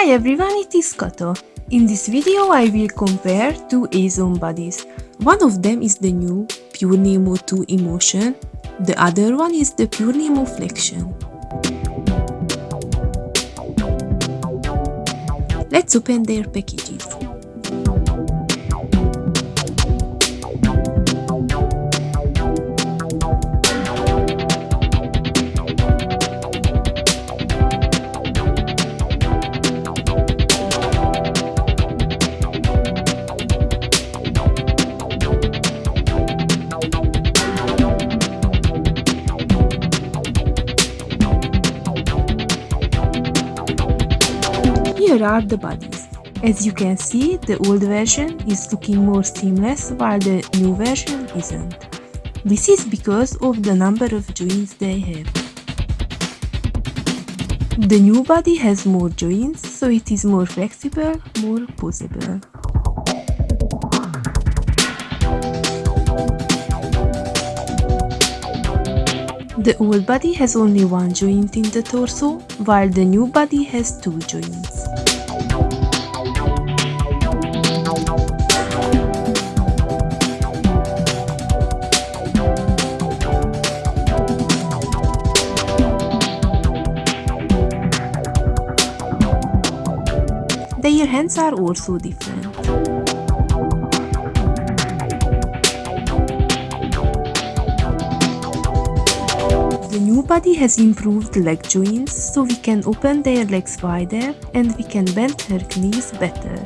Hi everyone, it is Kato. In this video I will compare two Azone bodies. One of them is the new Pure Neemo 2 Emotion, the other one is the Pure Neemo Flection. Let's open their packages. Here are the bodies. As you can see, the old version is looking more seamless while the new version isn't. This is because of the number of joints they have. The new body has more joints, so it is more flexible, more posable. The old body has only one joint in the torso, while the new body has two joints. Their hands are also different. New body has improved leg joints, so we can open their legs wider and we can bend her knees better.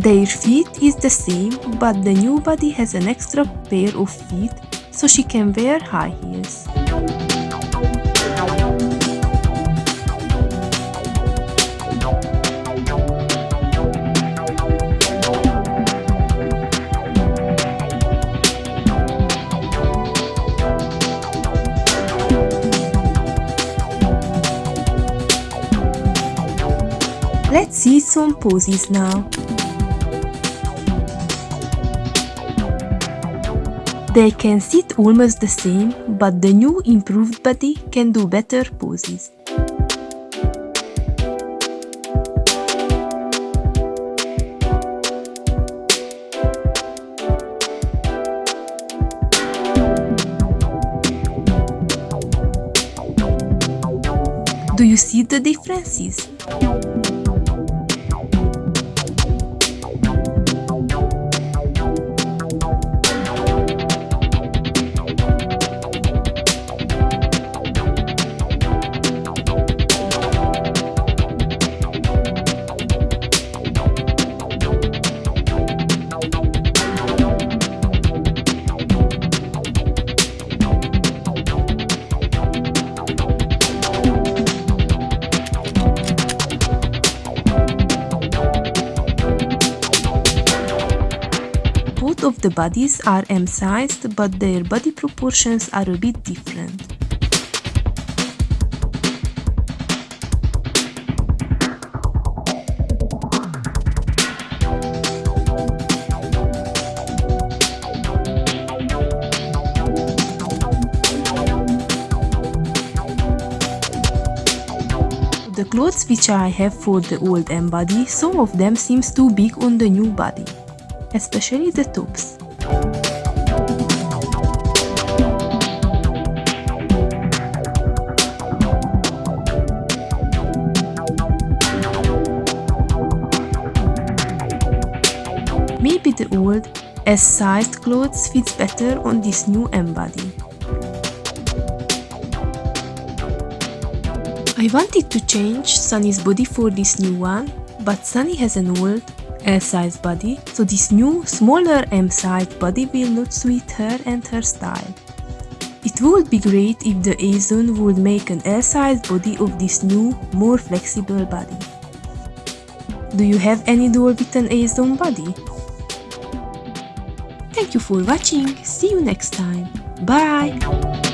Their feet is the same, but the new body has an extra pair of feet, so she can wear high heels. Let's see some poses now. They can sit almost the same, but the new improved body can do better poses. Do you see the differences? Of the bodies are M-sized, but their body proportions are a bit different. The clothes which I have for the old M body, some of them seems too big on the new body especially the tubes. Maybe the old S-sized clothes fits better on this new M body. I wanted to change Sunny's body for this new one, but Sunny has an old L-size body, so this new smaller M-size body will not suit her and her style. It would be great if the Azone would make an L-size body of this new, more flexible body. Do you have any doll with an Azone body? Thank you for watching, see you next time, bye!